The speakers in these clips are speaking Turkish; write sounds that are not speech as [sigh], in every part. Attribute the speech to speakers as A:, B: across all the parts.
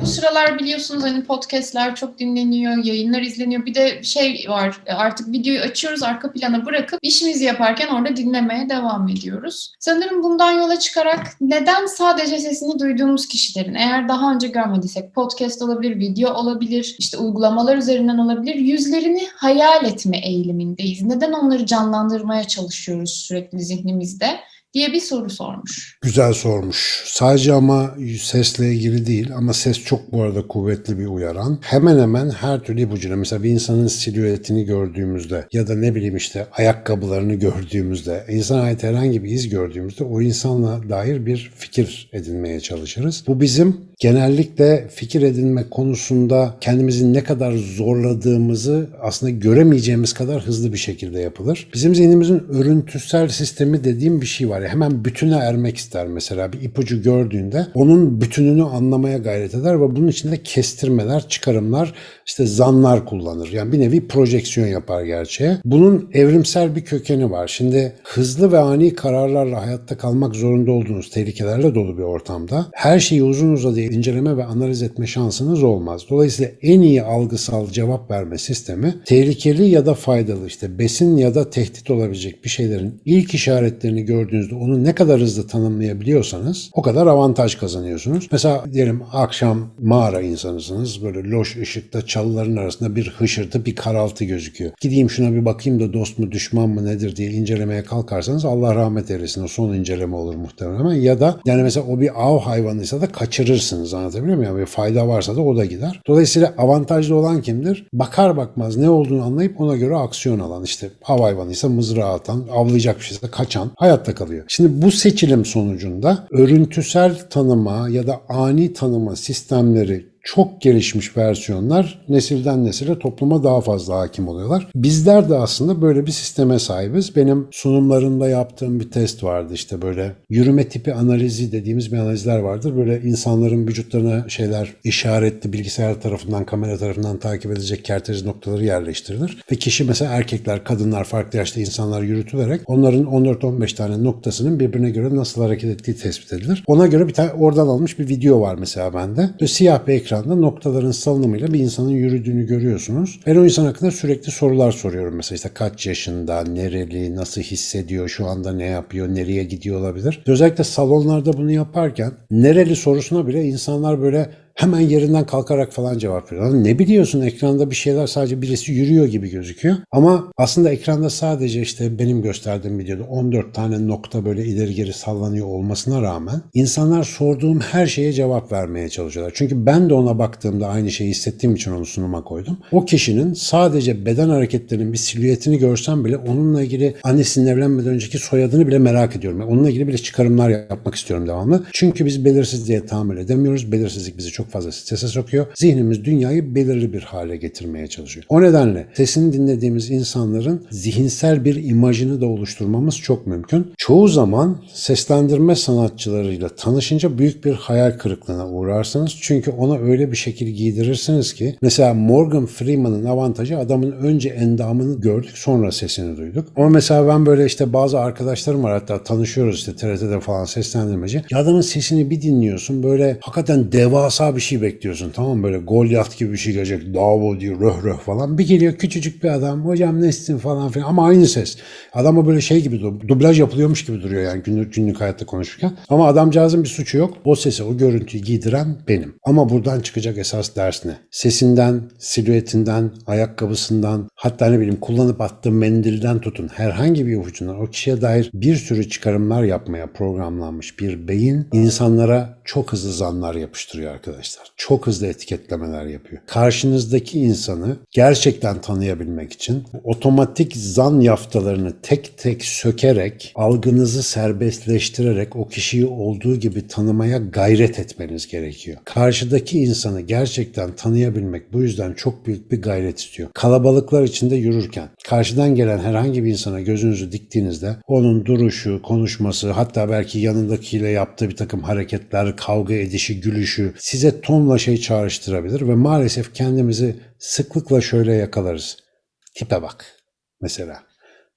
A: Bu sıralar biliyorsunuz hani podcastler çok dinleniyor, yayınlar izleniyor. Bir de şey var artık videoyu açıyoruz arka plana bırakıp işimizi yaparken orada dinlemeye devam ediyoruz. Sanırım bundan yola çıkarak neden sadece sesini duyduğumuz kişilerin eğer daha önce görmediysek podcast olabilir, video olabilir, işte uygulamalar üzerinden olabilir yüzlerini hayal etme eğilimindeyiz. Neden onları canlandırmaya çalışıyoruz sürekli zihnimizde? Diye bir soru sormuş.
B: Güzel sormuş. Sadece ama sesle ilgili değil ama ses çok bu arada kuvvetli bir uyaran. Hemen hemen her türlü ipucuyla mesela bir insanın silüetini gördüğümüzde ya da ne bileyim işte ayakkabılarını gördüğümüzde, insana ait herhangi bir iz gördüğümüzde o insanla dair bir fikir edinmeye çalışırız. Bu bizim genellikle fikir edinme konusunda kendimizi ne kadar zorladığımızı aslında göremeyeceğimiz kadar hızlı bir şekilde yapılır. Bizim zihnimizin örüntüsel sistemi dediğim bir şey var. Yani hemen bütüne ermek ister mesela bir ipucu gördüğünde onun bütününü anlamaya gayret eder ve bunun içinde kestirmeler, çıkarımlar, işte zanlar kullanır. Yani bir nevi projeksiyon yapar gerçeğe. Bunun evrimsel bir kökeni var. Şimdi hızlı ve ani kararlarla hayatta kalmak zorunda olduğunuz tehlikelerle dolu bir ortamda her şeyi uzun uzadıya inceleme ve analiz etme şansınız olmaz. Dolayısıyla en iyi algısal cevap verme sistemi tehlikeli ya da faydalı işte besin ya da tehdit olabilecek bir şeylerin ilk işaretlerini gördüğünüzde onu ne kadar hızlı tanımlayabiliyorsanız o kadar avantaj kazanıyorsunuz. Mesela diyelim akşam mağara insanısınız böyle loş ışıkta çalıların arasında bir hışırtı bir karaltı gözüküyor. Gideyim şuna bir bakayım da dost mu düşman mı nedir diye incelemeye kalkarsanız Allah rahmet eylesin o son inceleme olur muhtemelen ya da yani mesela o bir av hayvanıysa da kaçırırsınız alırsınız anlatabiliyor muyum? Bir fayda varsa da o da gider. Dolayısıyla avantajlı olan kimdir? Bakar bakmaz ne olduğunu anlayıp ona göre aksiyon alan işte av hayvanıysa mızrağı atan, avlayacak bir şeyse kaçan hayatta kalıyor. Şimdi bu seçilim sonucunda örüntüsel tanıma ya da ani tanıma sistemleri çok gelişmiş versiyonlar nesilden nesile topluma daha fazla hakim oluyorlar. Bizler de aslında böyle bir sisteme sahibiz. Benim sunumlarında yaptığım bir test vardı işte böyle yürüme tipi analizi dediğimiz bir analizler vardır. Böyle insanların vücutlarına şeyler işaretli bilgisayar tarafından kamera tarafından takip edilecek kerteriz noktaları yerleştirilir. Ve kişi mesela erkekler, kadınlar, farklı yaşta insanlar yürütülerek onların 14-15 tane noktasının birbirine göre nasıl hareket ettiği tespit edilir. Ona göre bir tane oradan alınmış bir video var mesela bende. Böyle siyah bir ekran ekranda noktaların salınımıyla bir insanın yürüdüğünü görüyorsunuz. Ben o insan hakkında sürekli sorular soruyorum. Mesela işte kaç yaşında, nereli, nasıl hissediyor, şu anda ne yapıyor, nereye gidiyor olabilir. Özellikle salonlarda bunu yaparken nereli sorusuna bile insanlar böyle hemen yerinden kalkarak falan cevap veriyor. Ne biliyorsun ekranda bir şeyler sadece birisi yürüyor gibi gözüküyor. Ama aslında ekranda sadece işte benim gösterdiğim videoda 14 tane nokta böyle ileri geri sallanıyor olmasına rağmen insanlar sorduğum her şeye cevap vermeye çalışıyorlar. Çünkü ben de ona baktığımda aynı şeyi hissettiğim için onu sunuma koydum. O kişinin sadece beden hareketlerinin bir silüetini görsem bile onunla ilgili annesinin evlenmeden önceki soyadını bile merak ediyorum. Onunla ilgili bile çıkarımlar yapmak istiyorum devamlı. Çünkü biz belirsizliğe tahammül edemiyoruz. Belirsizlik bizi çok çok fazla strese sokuyor. Zihnimiz dünyayı belirli bir hale getirmeye çalışıyor. O nedenle sesini dinlediğimiz insanların zihinsel bir imajını da oluşturmamız çok mümkün. Çoğu zaman seslendirme sanatçılarıyla tanışınca büyük bir hayal kırıklığına uğrarsınız. Çünkü ona öyle bir şekil giydirirsiniz ki mesela Morgan Freeman'ın avantajı adamın önce endamını gördük sonra sesini duyduk. Ama mesela ben böyle işte bazı arkadaşlarım var hatta tanışıyoruz işte TRT'de falan seslendirmeci. Ya adamın sesini bir dinliyorsun böyle hakikaten devasa bir şey bekliyorsun tamam böyle Goliath gibi bir şey gelecek. Davo diyor röh röh falan. Bir geliyor küçücük bir adam. Hocam nesin falan filan ama aynı ses. Adama böyle şey gibi dublaj yapılıyormuş gibi duruyor yani günlük, günlük hayatta konuşurken. Ama adamcağızın bir suçu yok. O sesi o görüntüyü giydiren benim. Ama buradan çıkacak esas ders ne? Sesinden, silüetinden, ayakkabısından hatta ne bileyim kullanıp attığı mendilden tutun herhangi bir ipucundan o kişiye dair bir sürü çıkarımlar yapmaya programlanmış bir beyin insanlara çok hızlı zanlar yapıştırıyor arkadaşlar arkadaşlar. Çok hızlı etiketlemeler yapıyor. Karşınızdaki insanı gerçekten tanıyabilmek için otomatik zan yaftalarını tek tek sökerek, algınızı serbestleştirerek o kişiyi olduğu gibi tanımaya gayret etmeniz gerekiyor. Karşıdaki insanı gerçekten tanıyabilmek bu yüzden çok büyük bir gayret istiyor. Kalabalıklar içinde yürürken karşıdan gelen herhangi bir insana gözünüzü diktiğinizde onun duruşu, konuşması, hatta belki yanındakiyle yaptığı bir takım hareketler, kavga edişi, gülüşü size tonla şey çağrıştırabilir ve maalesef kendimizi sıklıkla şöyle yakalarız. Tipe bak mesela.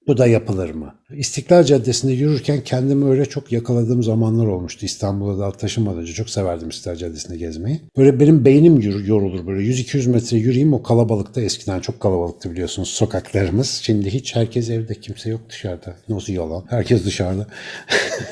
B: Bu da yapılır mı? İstiklal Caddesi'nde yürürken kendimi öyle çok yakaladığım zamanlar olmuştu. İstanbul'a da taşınmadan önce çok severdim İstiklal Caddesi'nde gezmeyi. Böyle benim beynim yorulur böyle 100-200 metre yürüyeyim o kalabalıkta eskiden çok kalabalıktı biliyorsunuz sokaklarımız. Şimdi hiç herkes evde kimse yok dışarıda. Nasıl yalan? Herkes dışarıda.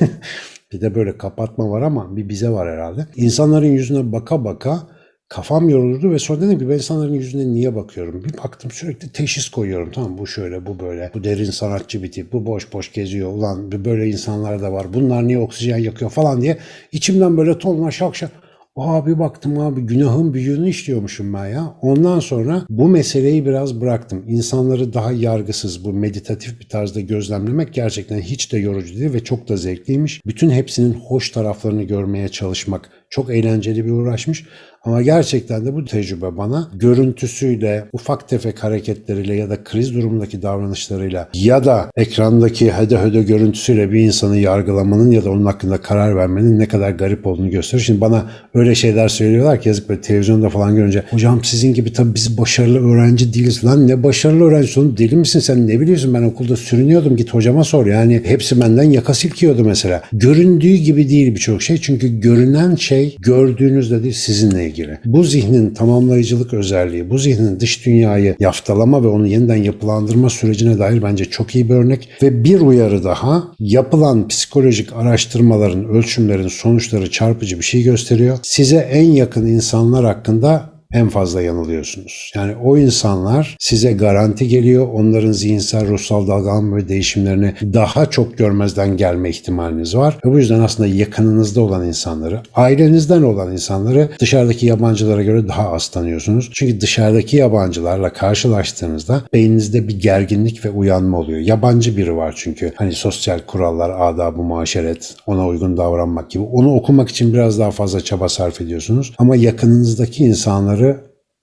B: [laughs] bir de böyle kapatma var ama bir bize var herhalde. İnsanların yüzüne baka baka kafam yorulurdu ve sonra dedim ki ben insanların yüzüne niye bakıyorum? Bir baktım sürekli teşhis koyuyorum. Tamam bu şöyle bu böyle. Bu derin sanatçı bir tip. Bu boş boş geziyor. Ulan böyle insanlar da var. Bunlar niye oksijen yakıyor falan diye. içimden böyle tonla şak şak. Aa bir baktım abi günahın büyüğünü işliyormuşum ben ya. Ondan sonra bu meseleyi biraz bıraktım. İnsanları daha yargısız bu meditatif bir tarzda gözlemlemek gerçekten hiç de yorucu değil ve çok da zevkliymiş. Bütün hepsinin hoş taraflarını görmeye çalışmak çok eğlenceli bir uğraşmış. Ama gerçekten de bu tecrübe bana görüntüsüyle, ufak tefek hareketleriyle ya da kriz durumundaki davranışlarıyla ya da ekrandaki hede hede görüntüsüyle bir insanı yargılamanın ya da onun hakkında karar vermenin ne kadar garip olduğunu gösterir. Şimdi bana öyle şeyler söylüyorlar ki yazık böyle televizyonda falan görünce hocam sizin gibi tabii biz başarılı öğrenci değiliz. Lan ne başarılı öğrenci oğlum deli misin sen ne biliyorsun ben okulda sürünüyordum git hocama sor. Yani hepsi benden yaka silkiyordu mesela. Göründüğü gibi değil birçok şey çünkü görünen şey gördüğünüzde değil sizinle ilgili. Bu zihnin tamamlayıcılık özelliği, bu zihnin dış dünyayı yaftalama ve onu yeniden yapılandırma sürecine dair bence çok iyi bir örnek. Ve bir uyarı daha, yapılan psikolojik araştırmaların, ölçümlerin sonuçları çarpıcı bir şey gösteriyor. Size en yakın insanlar hakkında en fazla yanılıyorsunuz. Yani o insanlar size garanti geliyor. Onların zihinsel, ruhsal dalgalanma ve değişimlerini daha çok görmezden gelme ihtimaliniz var. Ve bu yüzden aslında yakınınızda olan insanları, ailenizden olan insanları dışarıdaki yabancılara göre daha az tanıyorsunuz. Çünkü dışarıdaki yabancılarla karşılaştığınızda beyninizde bir gerginlik ve uyanma oluyor. Yabancı biri var çünkü. Hani sosyal kurallar, adab-ı muaşeret, ona uygun davranmak gibi. Onu okumak için biraz daha fazla çaba sarf ediyorsunuz. Ama yakınınızdaki insanları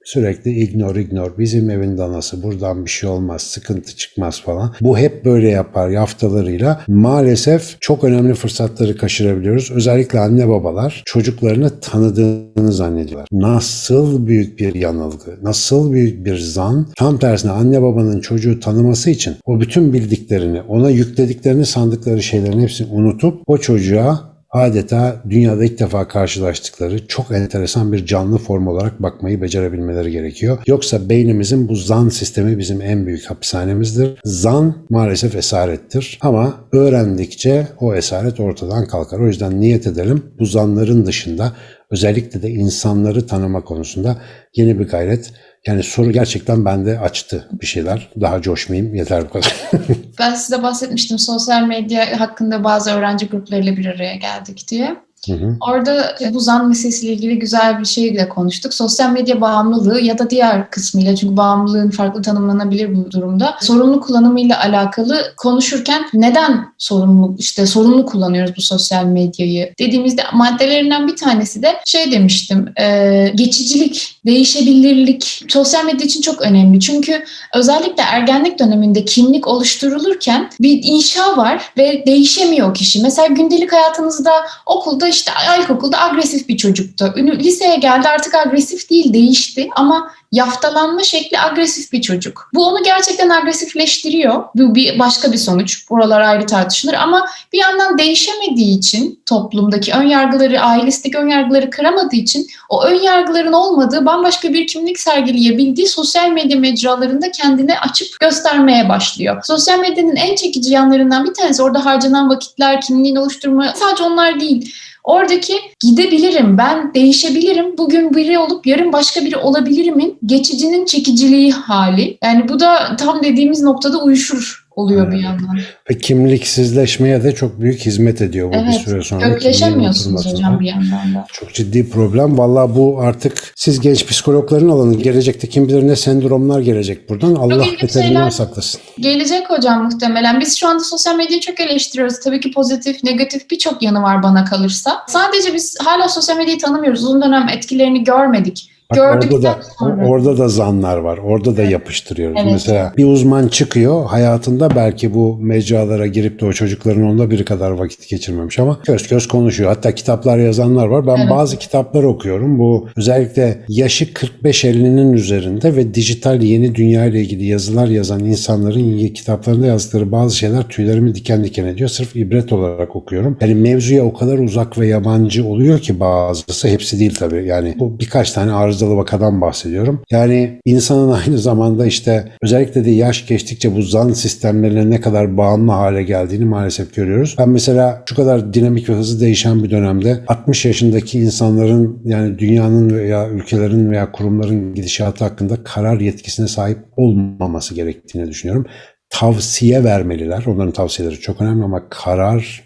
B: Sürekli ignore ignore. Bizim evin danası buradan bir şey olmaz, sıkıntı çıkmaz falan. Bu hep böyle yapar yaftalarıyla. Maalesef çok önemli fırsatları kaçırabiliyoruz. Özellikle anne babalar çocuklarını tanıdığını zannediyorlar. Nasıl büyük bir yanılgı, nasıl büyük bir zan. Tam tersine anne babanın çocuğu tanıması için o bütün bildiklerini, ona yüklediklerini sandıkları şeylerin hepsini unutup o çocuğa adeta dünyada ilk defa karşılaştıkları çok enteresan bir canlı form olarak bakmayı becerebilmeleri gerekiyor. Yoksa beynimizin bu zan sistemi bizim en büyük hapishanemizdir. Zan maalesef esarettir ama öğrendikçe o esaret ortadan kalkar. O yüzden niyet edelim bu zanların dışında özellikle de insanları tanıma konusunda yeni bir gayret yani soru gerçekten bende açtı bir şeyler. Daha coşmayayım yeter bu kadar. [laughs]
A: Ben size bahsetmiştim sosyal medya hakkında bazı öğrenci gruplarıyla bir araya geldik diye.
B: Hı hı.
A: Orada bu zan meselesiyle ilgili güzel bir şey de konuştuk. Sosyal medya bağımlılığı ya da diğer kısmıyla çünkü bağımlılığın farklı tanımlanabilir bu durumda. Sorumlu kullanımıyla alakalı konuşurken neden sorumlu işte sorumlu kullanıyoruz bu sosyal medyayı dediğimizde maddelerinden bir tanesi de şey demiştim e, geçicilik, değişebilirlik sosyal medya için çok önemli. Çünkü özellikle ergenlik döneminde kimlik oluşturulurken bir inşa var ve değişemiyor kişi. Mesela gündelik hayatınızda okulda işte ilkokulda agresif bir çocuktu. Liseye geldi artık agresif değil değişti ama yaftalanma şekli agresif bir çocuk. Bu onu gerçekten agresifleştiriyor. Bu bir başka bir sonuç. Buralar ayrı tartışılır ama bir yandan değişemediği için toplumdaki ön yargıları, ailesindeki ön yargıları kıramadığı için o ön yargıların olmadığı bambaşka bir kimlik sergileyebildiği sosyal medya mecralarında kendini açıp göstermeye başlıyor. Sosyal medyanın en çekici yanlarından bir tanesi orada harcanan vakitler, kimliğini oluşturma sadece onlar değil. Oradaki gidebilirim, ben değişebilirim, bugün biri olup yarın başka biri olabilirimin geçicinin çekiciliği hali. Yani bu da tam dediğimiz noktada uyuşur oluyor bir yandan.
B: Ve kimliksizleşmeye de çok büyük hizmet ediyor bu bir
A: Evet,
B: süre sonra. oturmasına.
A: hocam bir yandan da.
B: Çok ciddi problem. Valla bu artık siz genç psikologların alanı. Gelecekte kim bilir ne sendromlar gelecek buradan. Allah beterinden saklasın.
A: Gelecek hocam muhtemelen. Biz şu anda sosyal medyayı çok eleştiriyoruz. Tabii ki pozitif, negatif birçok yanı var bana kalırsa. Sadece biz hala sosyal medyayı tanımıyoruz. Uzun dönem etkilerini görmedik.
B: Bak
A: Gördükten
B: orada da
A: sonra.
B: orada da zanlar var. Orada da yapıştırıyoruz.
A: Evet.
B: Mesela bir uzman çıkıyor hayatında belki bu mecralara girip de o çocukların onda biri kadar vakit geçirmemiş ama köz köz konuşuyor. Hatta kitaplar yazanlar var. Ben
A: Evet.
B: bazı kitaplar okuyorum. Bu özellikle yaşı 45-50'nin üzerinde ve dijital yeni dünya ile ilgili yazılar yazan insanların kitaplarında yazdıkları bazı şeyler tüylerimi diken diken ediyor. Sırf ibret olarak okuyorum. Yani mevzuya o kadar uzak ve yabancı oluyor ki bazısı hepsi değil tabii. Yani bu birkaç tane arızalı vakadan bahsediyorum. Yani insanın [laughs] aynı zamanda işte özellikle de yaş geçtikçe bu zan sistemlerine ne kadar bağımlı hale geldiğini maalesef görüyoruz. Ben mesela şu kadar dinamik ve hızlı değişen bir dönemde 60 yaşındaki insanların yani dünyanın veya ülkelerin veya kurumların gidişatı hakkında karar yetkisine sahip olmaması gerektiğini düşünüyorum. Tavsiye vermeliler. Onların tavsiyeleri çok önemli ama karar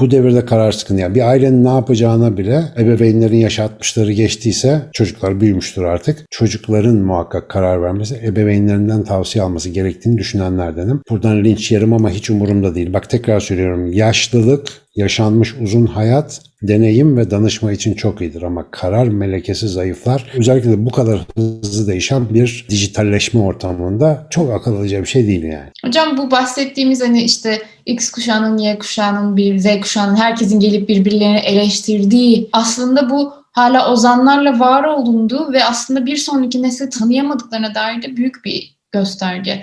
B: bu devirde karar sıkıntı. Yani bir ailenin ne yapacağına bile ebeveynlerin yaşı 60'ları geçtiyse çocuklar büyümüştür artık. Çocukların muhakkak karar vermesi, ebeveynlerinden tavsiye alması gerektiğini düşünenlerdenim. Buradan linç yerim ama hiç umurumda değil. Bak tekrar söylüyorum. Yaşlılık, yaşanmış uzun hayat, deneyim ve danışma için çok iyidir ama karar melekesi zayıflar. Özellikle de bu kadar hızlı değişen bir dijitalleşme ortamında çok akıl alıcı bir şey değil yani.
A: Hocam bu bahsettiğimiz hani işte X kuşağının, Y kuşağının, bir Z kuşağının herkesin gelip birbirlerini eleştirdiği aslında bu hala ozanlarla var olunduğu ve aslında bir sonraki nesli tanıyamadıklarına dair de büyük bir gösterge.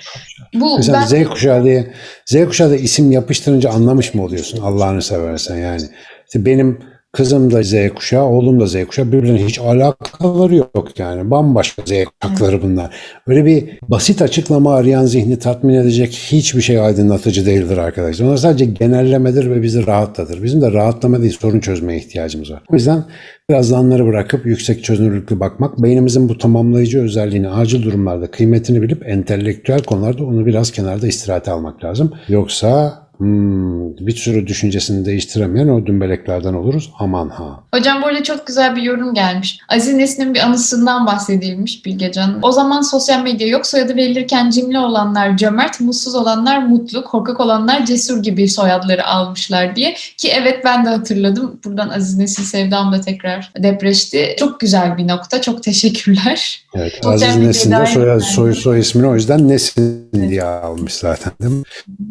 A: Bu
B: Mesela
A: ben
B: Z kuşağı diye Z kuşağı da isim yapıştırınca anlamış mı oluyorsun Allah'ını seversen yani. İşte benim kızım da Z kuşağı, oğlum da Z kuşağı birbirine hiç alakaları yok yani. Bambaşka Z kuşakları bunlar. Öyle bir basit açıklama arayan zihni tatmin edecek hiçbir şey aydınlatıcı değildir arkadaşlar. Onlar sadece genellemedir ve bizi rahatlatır. Bizim de rahatlama değil sorun çözmeye ihtiyacımız var. O yüzden biraz zanları bırakıp yüksek çözünürlüklü bakmak, beynimizin bu tamamlayıcı özelliğini acil durumlarda kıymetini bilip entelektüel konularda onu biraz kenarda istirahate almak lazım. Yoksa hmm, bir sürü düşüncesini değiştiremeyen o dümbeleklerden oluruz. Aman ha.
A: Hocam arada çok güzel bir yorum gelmiş. Aziz Nesin'in bir anısından bahsedilmiş Bilgecan. O zaman sosyal medya yok. Soyadı verilirken cimri olanlar cömert, mutsuz olanlar mutlu, korkak olanlar cesur gibi soyadları almışlar diye. Ki evet ben de hatırladım. Buradan Aziz Nesin sevdam da tekrar depreşti. Çok güzel bir nokta. Çok teşekkürler.
B: Evet,
A: Sosyal
B: Aziz Nesin de soy, soy, soy ismini o yüzden Nesin diye almış zaten değil mi?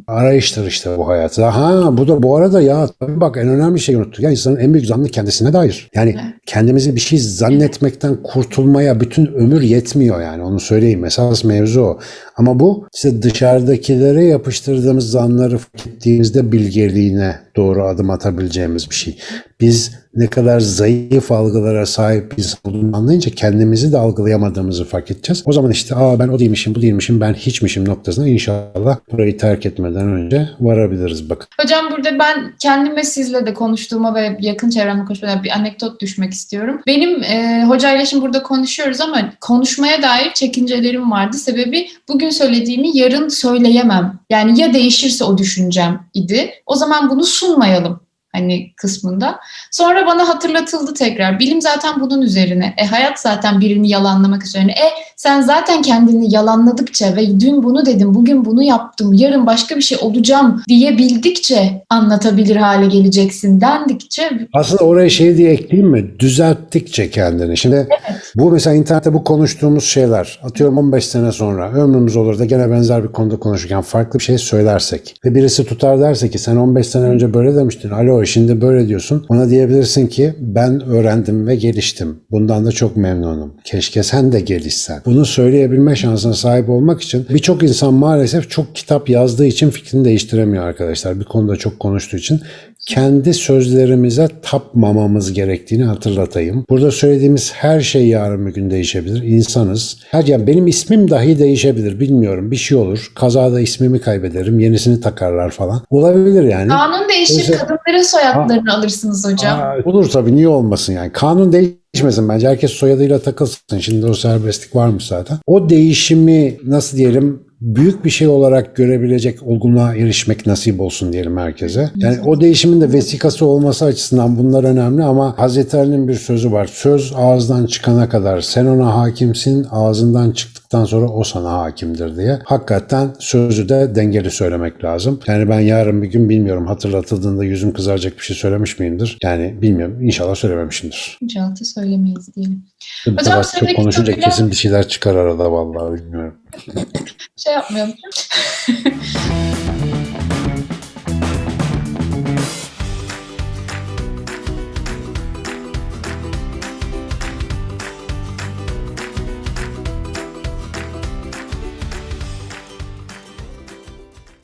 B: Arayıştır işte bu hayat. Ha bu da bu arada ya tabii bak en önemli şeyi unuttuk. Ya insanın en büyük zannı kendisine dair. Yani
A: Evet.
B: kendimizi bir şey zannetmekten kurtulmaya bütün ömür yetmiyor yani onu söyleyeyim. Esas mevzu o. Ama bu işte dışarıdakilere yapıştırdığımız zanları fark ettiğimizde bilgeliğine doğru adım atabileceğimiz bir şey. Biz ne kadar zayıf algılara sahip insan olduğunu anlayınca kendimizi de algılayamadığımızı fark edeceğiz. O zaman işte aa ben o değilmişim, bu değilmişim, ben hiçmişim noktasına inşallah burayı terk etmeden önce varabiliriz bakın.
A: Hocam burada ben kendime sizle de konuştuğuma ve yakın çevremde konuştuğuma bir anekdot düşmek istiyorum. Benim e, hocayla şimdi burada konuşuyoruz ama konuşmaya dair çekincelerim vardı. Sebebi bugün söylediğimi yarın söyleyemem. Yani ya değişirse o düşüncem idi. O zaman bunu sunmayalım hani kısmında. Sonra bana hatırlatıldı tekrar. Bilim zaten bunun üzerine. E hayat zaten birini yalanlamak üzerine. E sen zaten kendini yalanladıkça ve dün bunu dedim, bugün bunu yaptım, yarın başka bir şey olacağım diyebildikçe anlatabilir hale geleceksin dendikçe
B: Aslında oraya şey diye ekleyeyim mi? Düzelttikçe kendini. Şimdi bu mesela internette bu konuştuğumuz şeyler atıyorum 15 sene sonra ömrümüz olur da gene benzer bir konuda konuşurken farklı bir şey söylersek ve birisi tutar derse ki sen 15 sene önce böyle demiştin. Alo şimdi böyle diyorsun. Ona diyebilirsin ki ben öğrendim ve geliştim. Bundan da çok memnunum. Keşke sen de gelişsen. Bunu söyleyebilme şansına sahip olmak için birçok insan maalesef çok kitap yazdığı için fikrini değiştiremiyor arkadaşlar. Bir konuda çok konuştuğu için kendi sözlerimize tapmamamız gerektiğini hatırlatayım. Burada söylediğimiz her şey yarın bir gün değişebilir. İnsanız. Her yani benim ismim dahi değişebilir. Bilmiyorum. Bir şey olur. Kazada ismimi kaybederim. Yenisini takarlar falan. Olabilir yani.
A: kanun değişir,
B: Mesela-
A: kadınların soyadlarını alırsınız hocam.
B: Aa, olur tabii. Niye olmasın yani. Kanun değişmesin bence. Herkes soyadıyla takılsın. Şimdi o serbestlik varmış zaten. O değişimi nasıl diyelim büyük bir şey olarak görebilecek olgunluğa erişmek nasip olsun diyelim herkese. Yani o değişimin de vesikası olması açısından bunlar önemli ama Hazreti Ali'nin bir sözü var. Söz ağızdan çıkana kadar sen ona hakimsin, ağzından çıktıktan hatırlattıktan sonra o sana hakimdir diye. Hakikaten sözü de dengeli söylemek lazım. Yani ben yarın bir gün bilmiyorum hatırlatıldığında yüzüm kızaracak bir şey söylemiş miyimdir? Yani bilmiyorum. İnşallah söylememişimdir.
A: İnşallah söylemeyiz diyelim. Hocam, senin
B: çok konuşunca
A: kitabıyla-
B: kesin bir şeyler çıkar arada vallahi bilmiyorum.
A: Şey yapmayalım. [laughs]